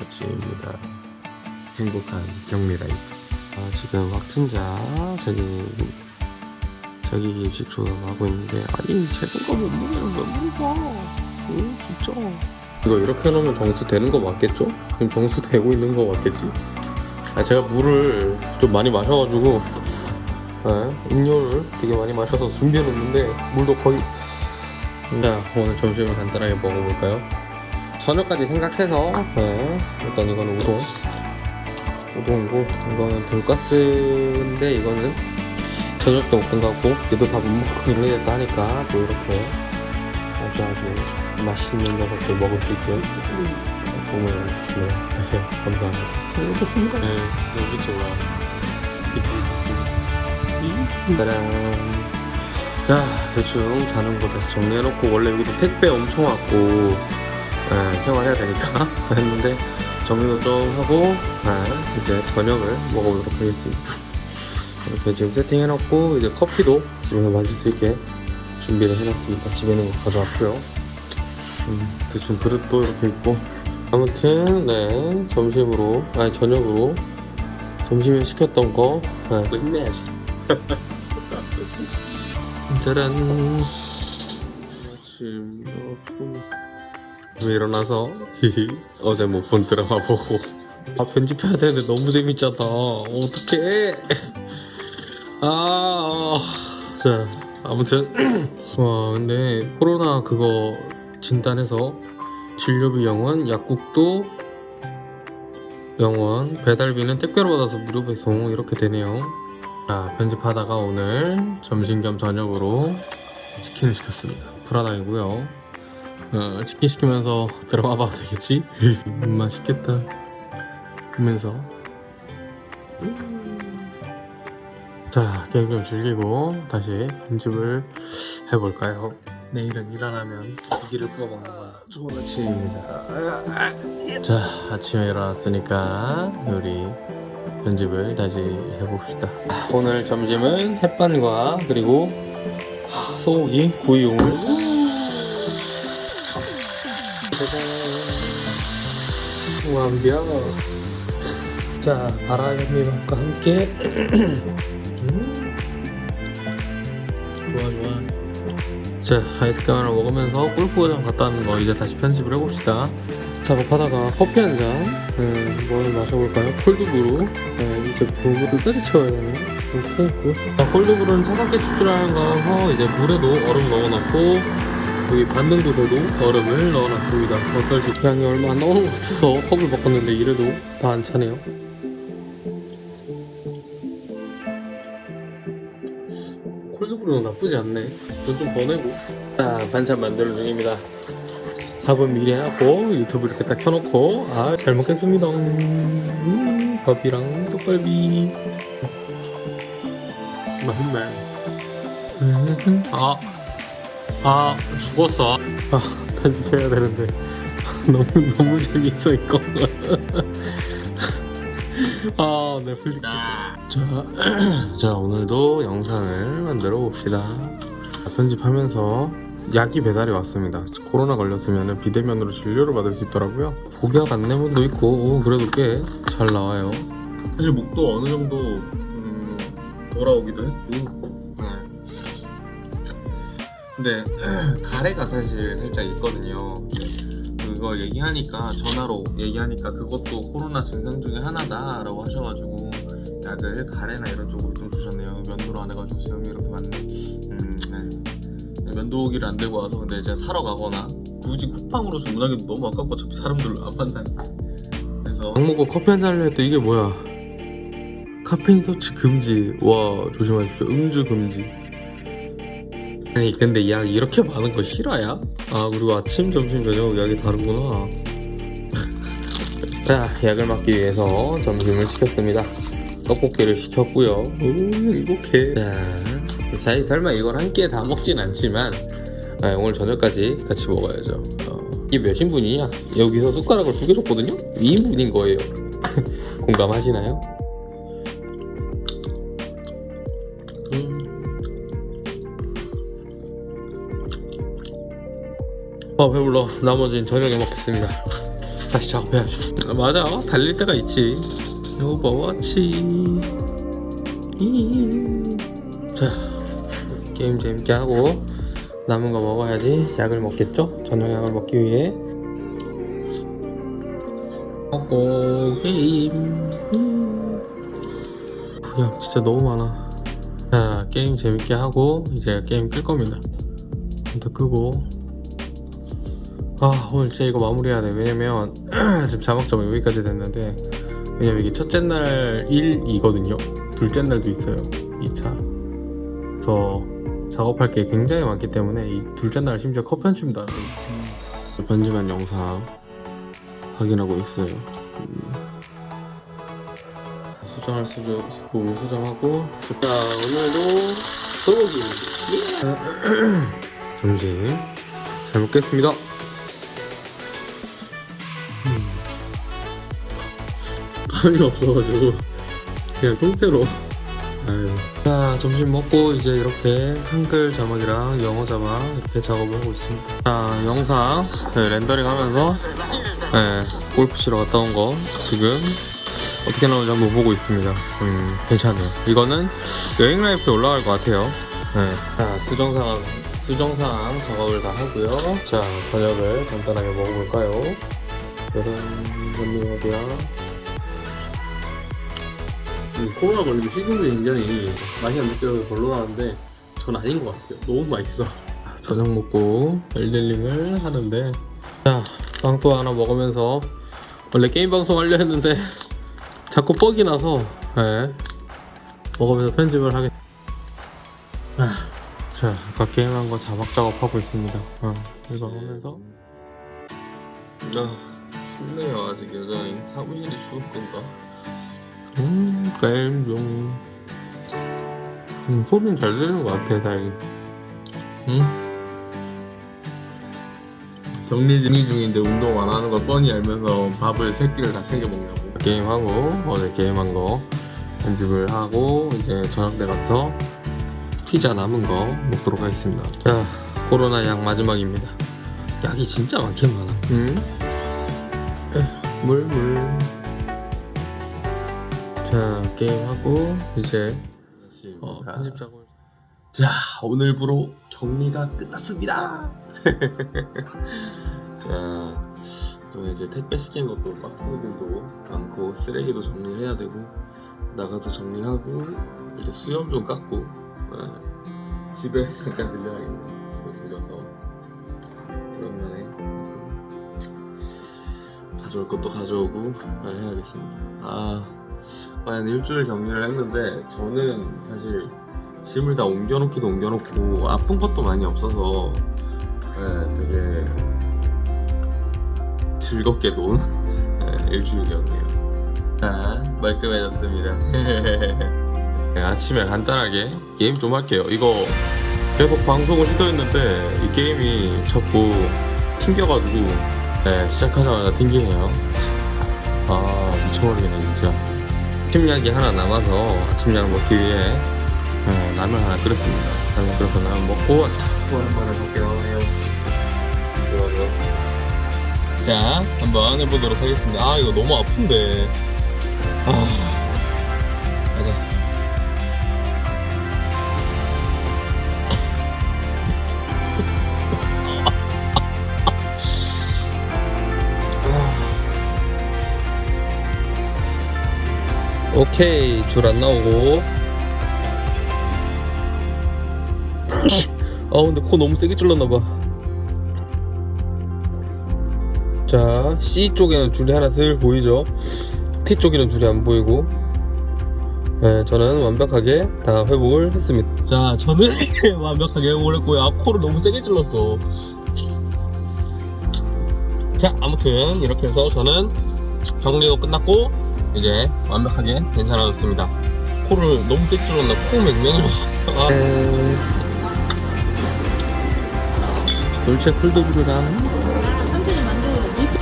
아침입니다. 행복한 격리 라이프. 아, 지금 확진자 저기 자기 입식 조사하고 있는데 아니 제동가 못 먹는 왜 물어봐? 응 진짜. 이거 이렇게 해놓으면 정수 되는 거 맞겠죠? 지금 정수 되고 있는 거 맞겠지? 아 제가 물을 좀 많이 마셔가지고 네, 음료를 되게 많이 마셔서 준비해놓는데 물도 거의 자 오늘 점심을 간단하게 먹어볼까요? 저녁까지 생각해서 네, 일단 이거는 우동. 우동이고 이거는 돈가스인데 이거는 저녁 때 먹던 것 같고 얘도 밥 못 먹고 일어났다 하니까 또 이렇게 아주 아주 맛있는 녀석들 먹을 수 있게 도움을 주시네요. 감사합니다. 잘 먹겠습니다. 네 여기 좋아 짜란. 자 대충 자는 거 다시 정리해놓고 원래 여기도 택배 엄청 왔고 예, 생활해야 되니까. 했는데 정리도 좀 하고 예, 이제 저녁을 먹어보도록 하겠습니다. 이렇게 지금 세팅해놓고 이제 커피도 집에서 마실 수 있게 준비를 해놨습니다. 집에 있는 거 가져왔고요. 음, 대충 그릇도 이렇게 있고. 아무튼 네 점심으로 아니 저녁으로 점심에 시켰던 거 네, 끝내야지. 짜란. 아침 아침에 일어나서? 어제 못 본 드라마 보고. 아 편집해야 되는데 너무 재밌잖아. 어떡해. 아자 아무튼. 와 근데 코로나 그거 진단해서 진료비 영원 약국도 영원 배달비는 택배로 받아서 무료 배송 이렇게 되네요. 자 편집하다가 오늘 점심 겸 저녁으로 치킨을 시켰습니다. 불안하이고요 어, 치킨 시키면서 드라마 봐도 되겠지? 음, 맛있겠다. 그러면서. 자 게임 좀 즐기고 다시 편집을 해볼까요? 내일은 일 안 하면 고기를 구워 먹는 건 좋은 아침입니다. 자 아침에 일어났으니까 요리 편집을 다시 해봅시다. 오늘 점심은 햇반과 그리고 소고기 구이용을 짜잔 완벽 자 바람이밥과 함께. 음. 좋아 좋아. 자 아이스크림 하나 먹으면서 골프장 갔다 왔는 거 이제 다시 편집을 해봅시다. 작업하다가 커피 한잔. 음, 뭘 마셔볼까요? 콜드브루. 네, 이제 불을 끝까지 채워야 되네. 이렇게 했고. 자, 콜드브루는 차갑게 추출하는 거라서 이제 물에도 얼음 넣어놨고 여기 곳에도 얼음을 넣어놨습니다. 어떨지 양이 얼마 안 나오는 것 같아서 컵을 바꿨는데 이래도 다 안 차네요. 콜드브루는 나쁘지 않네. 돈좀더 내고. 자 반찬 만드는 중입니다. 밥은 미리 해놨고 유튜브 이렇게 딱 켜놓고 아 잘 먹겠습니다. 음, 밥이랑 떡갈비. 맛있네. 음, 아, 아 죽었어. 아 편집해야 되는데. 너무 너무 재밌어 이거. 아 넷플릭스. 자, 자 오늘도 영상을 만들어 봅시다. 편집하면서 약이 배달이 왔습니다. 코로나 걸렸으면 비대면으로 진료를 받을 수 있더라고요. 복약 안내문도 있고 오, 그래도 꽤 잘 나와요. 사실 목도 어느 정도 음, 돌아오기도 했고 네. 근데 가래가 사실 살짝 있거든요. 그거 얘기하니까 전화로 얘기하니까 그것도 코로나 증상 중에 하나다 라고 하셔가지고 약을 가래나 이런 쪽으로 좀 주셨네요. 면도를 안 해가지고 수염이 이렇게 많네. 음, 네. 면도기를 안 들고 와서 근데 제가 사러 가거나 굳이 쿠팡으로 주문하기도 너무 아깝고 어차피 사람들 안 만나니까. 그래서 약 먹고 커피 한 잔을 했더 이게 뭐야? 카페인 섭취 금지. 와 조심하십시오. 음주 금지 아니 근데 약 이렇게 많은 거 실화야? 아 그리고 아침 점심 저녁 약이 다르구나 자 약을 맞기 위해서 점심을 시켰습니다 떡볶이를 시켰고요 오 이렇게 자 사실 설마 이걸 한 끼에 다 먹진 않지만 아, 오늘 저녁까지 같이 먹어야죠 어, 이게 몇 인분이냐? 여기서 숟가락을 두 개 줬거든요? 2인분인 거예요 공감하시나요? 아 배불러. 나머지는 저녁에 먹겠습니다. 다시 작업해야죠. 아, 맞아. 달릴 때가 있지. 오버워치 2. 자 게임 재밌게 하고 남은 거 먹어야지. 약을 먹겠죠? 저녁 약을 먹기 위해. 먹고 게임. 음. 야 진짜 너무 많아. 자 게임 재밌게 하고 이제 게임 끌 겁니다. 더 끄고 아 오늘 진짜 이거 마무리해야 돼. 왜냐면 지금 자막점이 여기까지 됐는데 왜냐면 이게 첫째 날 1이거든요. 둘째 날도 있어요. 2차. 그래서 작업할 게 굉장히 많기 때문에 이 둘째 날 심지어 컷 편집도 안 돼요 편집한 영상 확인하고 있어요. 음. 수정할 수정 부분 수정하고 자 오늘도 소고기. 점심 잘 먹겠습니다 밥이 없어가지고 그냥 통째로. 아유. 자 점심 먹고 이제 이렇게 한글 자막이랑 영어 자막 이렇게 작업을 하고 있습니다. 자 영상 네, 렌더링 하면서 네, 골프 치러 갔다 온 거 지금 어떻게 나오는지 한번 보고 있습니다. 음 괜찮아요. 이거는 여행 라이프에 올라갈 것 같아요. 네. 자 수정상 수정상 작업을 다 하고요. 자 저녁을 간단하게 먹어볼까요? 여름 음, 코로나 걸리고 식용유 굉장히 맛이 안 느껴서 별로라는데 전 아닌 것 같아요. 너무 맛있어. 저녁 먹고 엘델링을 하는데. 자 빵또 하나 먹으면서 원래 게임 방송 하려 했는데 자꾸 뻑이 나서 예, 먹으면서 편집을 하겠 아, 자 아까 게임한 거 자막 작업하고 있습니다. 어, 이거 하면서. 아 춥네요. 아직 여전히 사무실이 추울 건가 음, 게임 중. 음, 소리는 잘 들리는 것 같아, 다행히. 응? 정리 정리 중인데 운동 안 하는 걸 뻔히 알면서 밥을 세 끼를 다 챙겨 먹냐고. 게임하고, 어제 게임한 거 편집을 하고, 이제 저녁 때 가서 피자 남은 거 먹도록 하겠습니다. 자, 코로나 약 마지막입니다. 약이 진짜 많긴 많아. 응? 에휴, 물, 물. 자 게임하고 이제 어, 편집 작업 자 오늘부로 격리가 끝났습니다. 자또 이제 택배 시킨 것도 박스들도 많고 쓰레기도 정리해야 되고 나가서 정리하고 이제 수염 좀 깎고 네. 집에 잠깐 들려야겠네 집에 들려서. 오랜만에 가져올 것도 가져오고 네, 해야겠습니다. 아 한 일주일 격리를 했는데 저는 사실 짐을 다 옮겨놓기도 옮겨놓고 아픈 것도 많이 없어서 네, 되게 즐겁게 논 네, 일주일이었네요. 자 말끔해졌습니다. 네, 아침에 간단하게 게임 좀 할게요. 이거 계속 방송을 시도했는데 이 게임이 자꾸 튕겨가지고 네, 시작하자마자 튕기네요. 아 미쳐버리겠네 진짜 아침약이 하나 남아서 아침약을 먹기 위해 어, 라면 하나 끓였습니다. 라면 끓여서 라면 먹고 자, 오랜만에 볼게요. 좋아, 자, 한번 해보도록 하겠습니다. 아, 이거 너무 아픈데. 아, 가자. 오케이 줄 안 나오고. 아 근데 코 너무 세게 찔렀나봐. 자 C 쪽에는 줄이 하나 슬 보이죠? T 쪽에는 줄이 안 보이고. 네, 저는 완벽하게 다 회복을 했습니다. 자 저는 완벽하게 회복을 했고요. 아 코를 너무 세게 찔렀어. 자 아무튼 이렇게 해서 저는 정리도 끝났고 이제 완벽하게 괜찮아졌습니다. 코를 너무 떼찔렀나코 맹맹해졌어. 아. 돌체 삼촌이 만두 밀크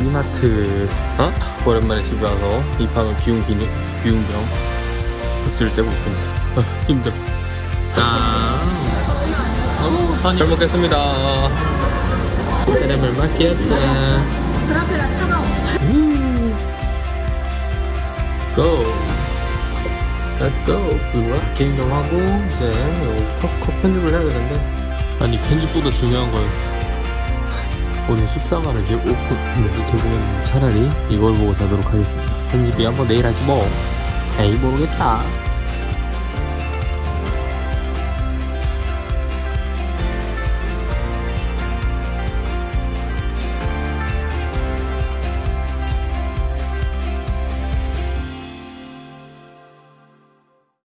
이마트. 어? 오랜만에 집에 와서 이 방을 비운 기능 비운경 굿즈를 떼고 있습니다. 어, 힘들어. 짠 어, 잘 먹겠습니다. 맡겼다 그 고 Let's go. 그거야? 좀 하고 이제 컷, 컷 편집을 해야 되는데. 아니 편집보다 중요한 거였어. 오늘 14만을 개, 오픈 네, 개봉했는데 차라리 이걸 보고 자도록 하겠습니다. 편집이 한번 내일 하지 뭐. 에이 모르겠다